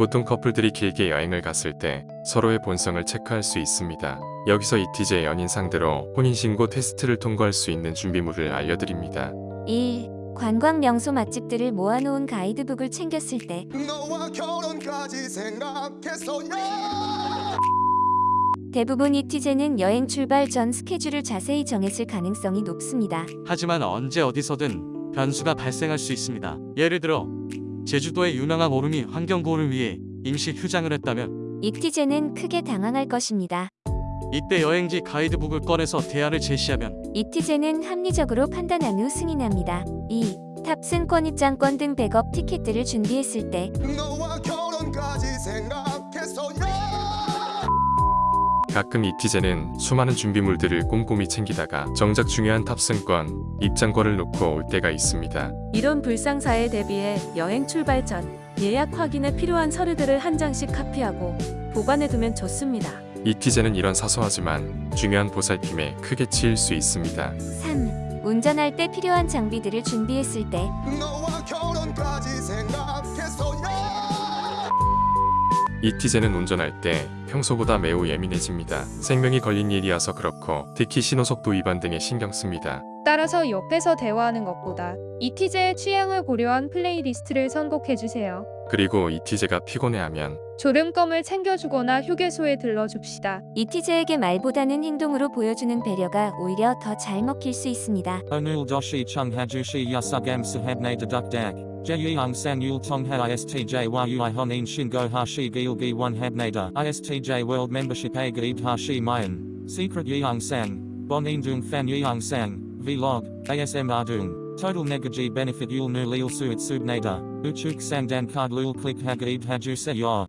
보통 커플들이 길게 여행을 갔을 때 서로의 본성을 체크할 수 있습니다. 여기서 이티제 연인 상대로 혼인신고 테스트를 통과할 수 있는 준비물을 알려드립니다. 1. 관광 명소 맛집들을 모아놓은 가이드북을 챙겼을 때 너와 결혼까지 생각했어요 대부분 이티제는 여행 출발 전 스케줄을 자세히 정했을 가능성이 높습니다. 하지만 언제 어디서든 변수가 발생할 수 있습니다. 예를 들어 제주도의 유명한 오름이 환경보호를 위해 임시 휴장을 했다면 이티제는 크게 당황할 것입니다. 이때 여행지 가이드북을 꺼내서 대안을 제시하면 이티제는 합리적으로 판단한 후 승인합니다. 2. 탑승권 입장권 등 백업 티켓들을 준비했을 때 가끔 이티제는 수많은 준비물들을 꼼꼼히 챙기다가 정작 중요한 탑승권, 입장권을 놓고 올 때가 있습니다. 이런 불상사에 대비해 여행 출발 전 예약 확인에 필요한 서류들을 한 장씩 카피하고 보관해두면 좋습니다. 이티제는 이런 사소하지만 중요한 보살핌에 크게 치일 수 있습니다. 3. 운전할 때 필요한 장비들을 준비했을 때 이티제는 운전할 때 평소보다 매우 예민해집니다. 생명이 걸린 일이어서 그렇고 특히 신호속도 위반 등에 신경 씁니다. 따라서 옆에서 대화하는 것보다 이티제의 취향을 고려한 플레이리스트를 선곡해주세요. 그리고 이티제가 피곤해하면 졸음껌을 챙겨주거나 휴게소에 들러줍시다. 이티제에게 말보다는 행동으로 보여주는 배려가 오히려 더 잘 먹힐 수 있습니다. Onul doshi chung hajushi yasugam sahabne dedukdak. Jeyang san yul tongha istj yui honin shingo hashi gilgi one habnada. Istj world membership a gaib hashi mayan. Secret yeong sang. Bonin dung fan yeong sang. Vlog. ASM ardung. Total negaji benefit yul nu lil suit subnada. Uchuk sang dan card lul click hagaib haju se yor.